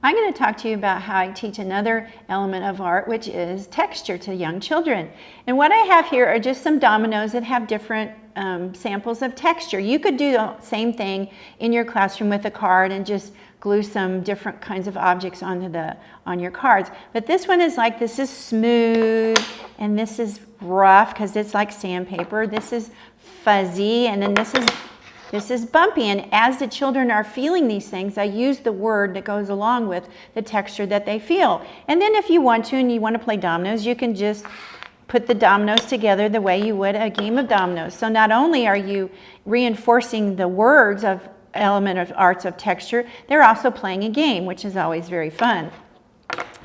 I'm going to talk to you about how I teach another element of art, which is texture to young children. And what I have here are just some dominoes that have different um, samples of texture. You could do the same thing in your classroom with a card and just glue some different kinds of objects onto the on your cards. But this one is like, this is smooth, and this is rough because it's like sandpaper. This is fuzzy, and then this is this is bumpy, and as the children are feeling these things, I use the word that goes along with the texture that they feel. And then if you want to and you want to play dominoes, you can just put the dominoes together the way you would a game of dominoes. So not only are you reinforcing the words of element of arts of texture, they're also playing a game, which is always very fun.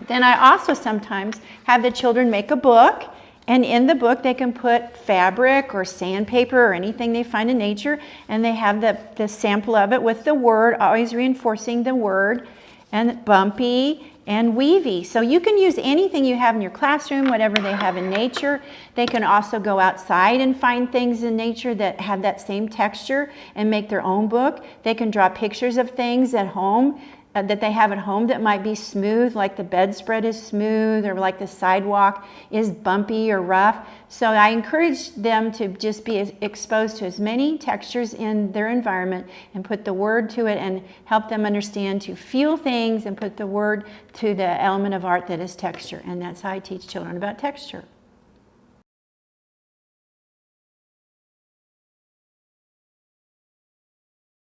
Then I also sometimes have the children make a book and in the book, they can put fabric or sandpaper or anything they find in nature, and they have the, the sample of it with the word, always reinforcing the word, and bumpy and weavy. So you can use anything you have in your classroom, whatever they have in nature. They can also go outside and find things in nature that have that same texture and make their own book. They can draw pictures of things at home Uh, that they have at home that might be smooth, like the bedspread is smooth or like the sidewalk is bumpy or rough. So I encourage them to just be exposed to as many textures in their environment and put the word to it and help them understand to feel things and put the word to the element of art that is texture. And that's how I teach children about texture.